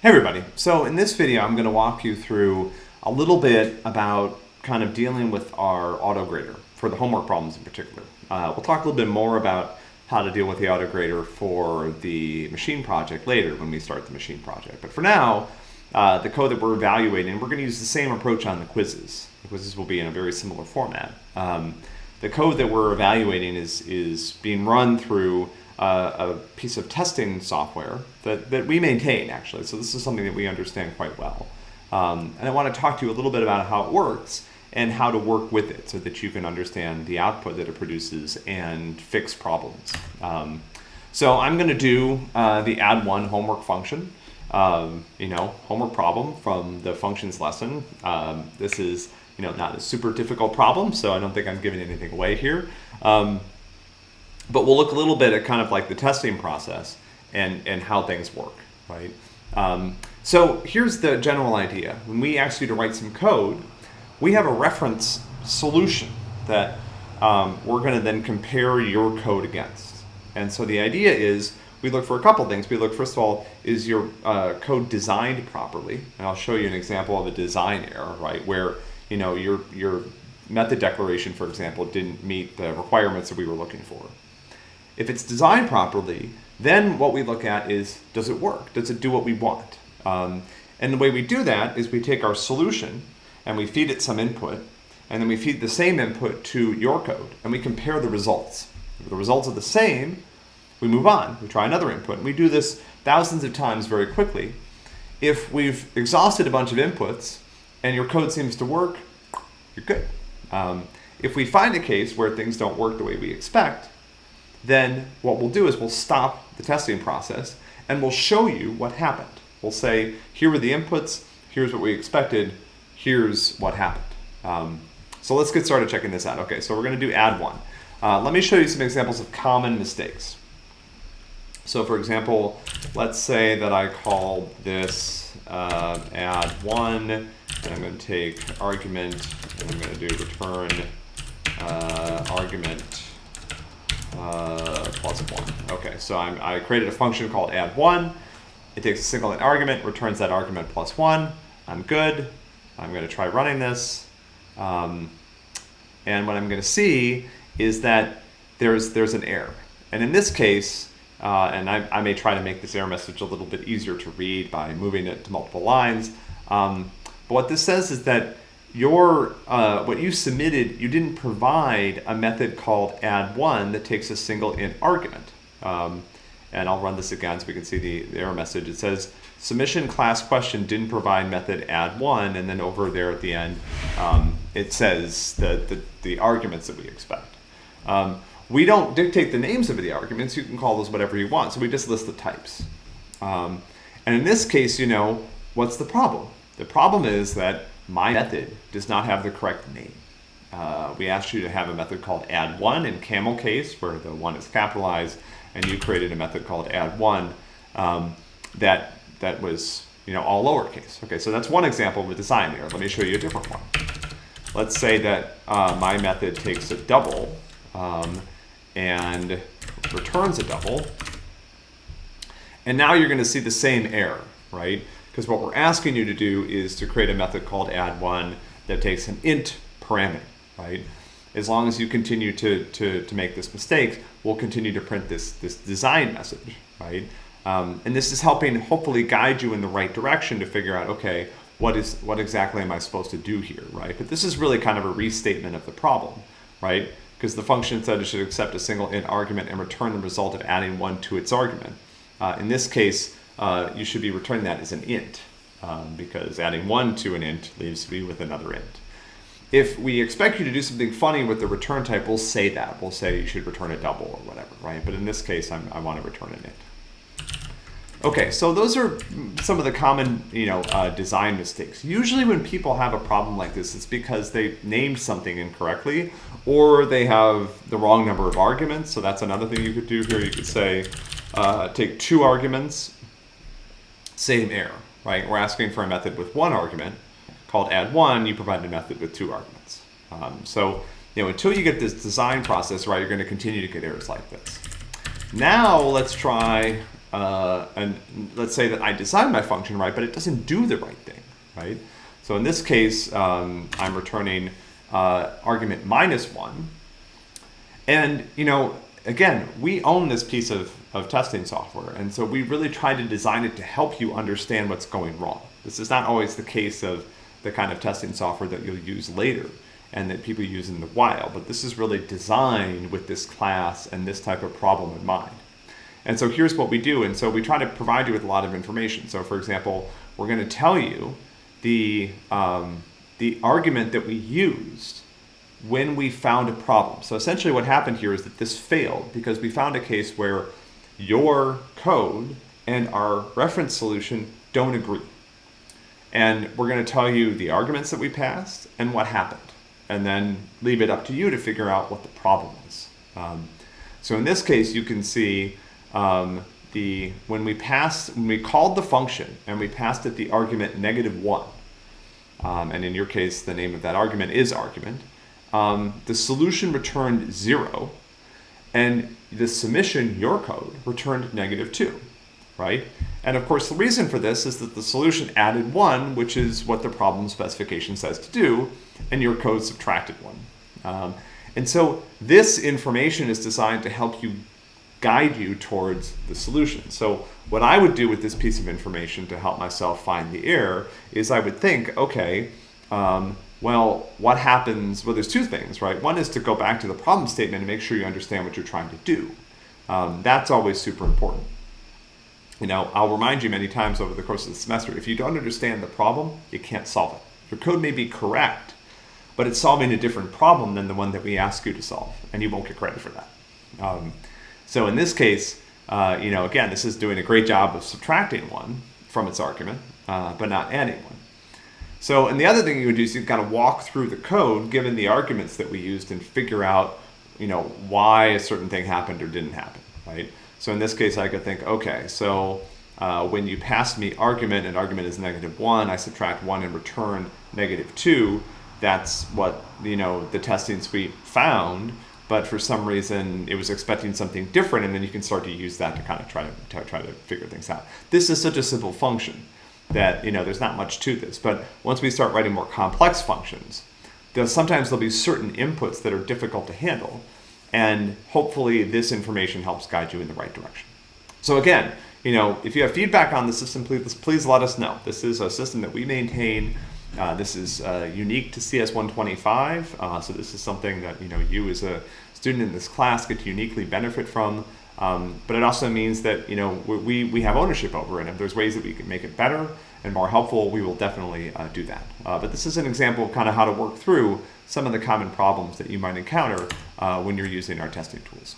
Hey everybody, so in this video I'm going to walk you through a little bit about kind of dealing with our auto grader for the homework problems in particular. Uh, we'll talk a little bit more about how to deal with the auto grader for the machine project later when we start the machine project. But for now, uh, the code that we're evaluating, we're going to use the same approach on the quizzes. The quizzes will be in a very similar format. Um, the code that we're evaluating is, is being run through uh, a piece of testing software that, that we maintain actually. So this is something that we understand quite well. Um, and I want to talk to you a little bit about how it works and how to work with it so that you can understand the output that it produces and fix problems. Um, so I'm going to do uh, the add one homework function. Um, you know, homework problem from the functions lesson. Um, this is, you know, not a super difficult problem, so I don't think I'm giving anything away here. But we'll look a little bit at kind of like the testing process and, and how things work, right? Um, so here's the general idea. When we ask you to write some code, we have a reference solution that um, we're going to then compare your code against. And so the idea is we look for a couple things. We look, first of all, is your uh, code designed properly? And I'll show you an example of a design error, right? Where, you know, your, your method declaration, for example, didn't meet the requirements that we were looking for. If it's designed properly, then what we look at is, does it work? Does it do what we want? Um, and the way we do that is we take our solution and we feed it some input, and then we feed the same input to your code, and we compare the results. If the results are the same, we move on. We try another input. And we do this thousands of times very quickly. If we've exhausted a bunch of inputs and your code seems to work, you're good. Um, if we find a case where things don't work the way we expect, then what we'll do is we'll stop the testing process and we'll show you what happened. We'll say, here were the inputs, here's what we expected, here's what happened. Um, so let's get started checking this out. Okay, so we're going to do add one. Uh, let me show you some examples of common mistakes. So for example, let's say that I call this uh, add one, and I'm going to take argument, and I'm going to do return uh, argument uh, plus one. Okay, so I'm, I created a function called add one. It takes a single argument, returns that argument plus one. I'm good. I'm going to try running this. Um, and what I'm going to see is that there's, there's an error. And in this case, uh, and I, I, may try to make this error message a little bit easier to read by moving it to multiple lines. Um, but what this says is that your uh, what you submitted, you didn't provide a method called add one that takes a single int argument. Um, and I'll run this again so we can see the, the, error message. It says submission class question didn't provide method add one, and then over there at the end, um, it says the, the, the, arguments that we expect. Um, we don't dictate the names of the arguments. You can call those whatever you want. So we just list the types. Um, and in this case, you know, what's the problem? The problem is that my method does not have the correct name. Uh, we asked you to have a method called add one in camel case where the one is capitalized and you created a method called add one um, that that was you know all lowercase. Okay, so that's one example of a design error. Let me show you a different one. Let's say that uh, my method takes a double um, and returns a double. And now you're going to see the same error, right? Because what we're asking you to do is to create a method called add one that takes an int parameter, right? As long as you continue to, to, to make this mistake, we'll continue to print this, this design message, right? Um, and this is helping hopefully guide you in the right direction to figure out, okay, what is what exactly am I supposed to do here, right? But this is really kind of a restatement of the problem, right? Because the function said it should accept a single int argument and return the result of adding one to its argument. Uh, in this case, uh, you should be returning that as an int um, because adding one to an int leaves me with another int. If we expect you to do something funny with the return type, we'll say that. We'll say you should return a double or whatever, right? But in this case, I'm, i want to return an int. Okay, so those are some of the common, you know, uh, design mistakes. Usually when people have a problem like this, it's because they named something incorrectly or they have the wrong number of arguments. So that's another thing you could do here. You could say, uh, take two arguments same error, right? We're asking for a method with one argument called add one, you provide a method with two arguments. Um, so, you know, until you get this design process right, you're going to continue to get errors like this. Now let's try uh, and let's say that I designed my function right, but it doesn't do the right thing, right? So in this case, um, I'm returning uh, argument minus one. And, you know, again, we own this piece of, of testing software. And so we really try to design it to help you understand what's going wrong. This is not always the case of the kind of testing software that you'll use later and that people use in the wild, but this is really designed with this class and this type of problem in mind. And so here's what we do. And so we try to provide you with a lot of information. So for example, we're going to tell you the, um, the argument that we used when we found a problem. So essentially what happened here is that this failed because we found a case where your code and our reference solution don't agree. And we're going to tell you the arguments that we passed and what happened, and then leave it up to you to figure out what the problem is. Um, so in this case, you can see um, the when we passed when we called the function and we passed it the argument negative one, um, and in your case, the name of that argument is argument. Um, the solution returned zero, and the submission, your code, returned negative two, right? And of course, the reason for this is that the solution added one, which is what the problem specification says to do, and your code subtracted one. Um, and so this information is designed to help you guide you towards the solution. So what I would do with this piece of information to help myself find the error is I would think, okay, um, well, what happens? Well, there's two things, right? One is to go back to the problem statement and make sure you understand what you're trying to do. Um, that's always super important. You know, I'll remind you many times over the course of the semester, if you don't understand the problem, you can't solve it. Your code may be correct, but it's solving a different problem than the one that we ask you to solve, and you won't get credit for that. Um, so in this case, uh, you know, again, this is doing a great job of subtracting one from its argument, uh, but not adding one. So, and the other thing you would do is you kind of walk through the code, given the arguments that we used, and figure out, you know, why a certain thing happened or didn't happen, right? So in this case, I could think, okay, so uh, when you pass me argument and argument is negative one, I subtract one and return negative two. That's what, you know, the testing suite found but for some reason it was expecting something different and then you can start to use that to kind of try to, to try to figure things out. This is such a simple function that you know there's not much to this but once we start writing more complex functions there's, sometimes there'll be certain inputs that are difficult to handle and hopefully this information helps guide you in the right direction. So again, you know, if you have feedback on the system, please, please let us know. This is a system that we maintain uh, this is uh, unique to CS125, uh, so this is something that you know you as a student in this class get to uniquely benefit from. Um, but it also means that you know we, we have ownership over it. If there's ways that we can make it better and more helpful, we will definitely uh, do that. Uh, but this is an example of kind of how to work through some of the common problems that you might encounter uh, when you're using our testing tools.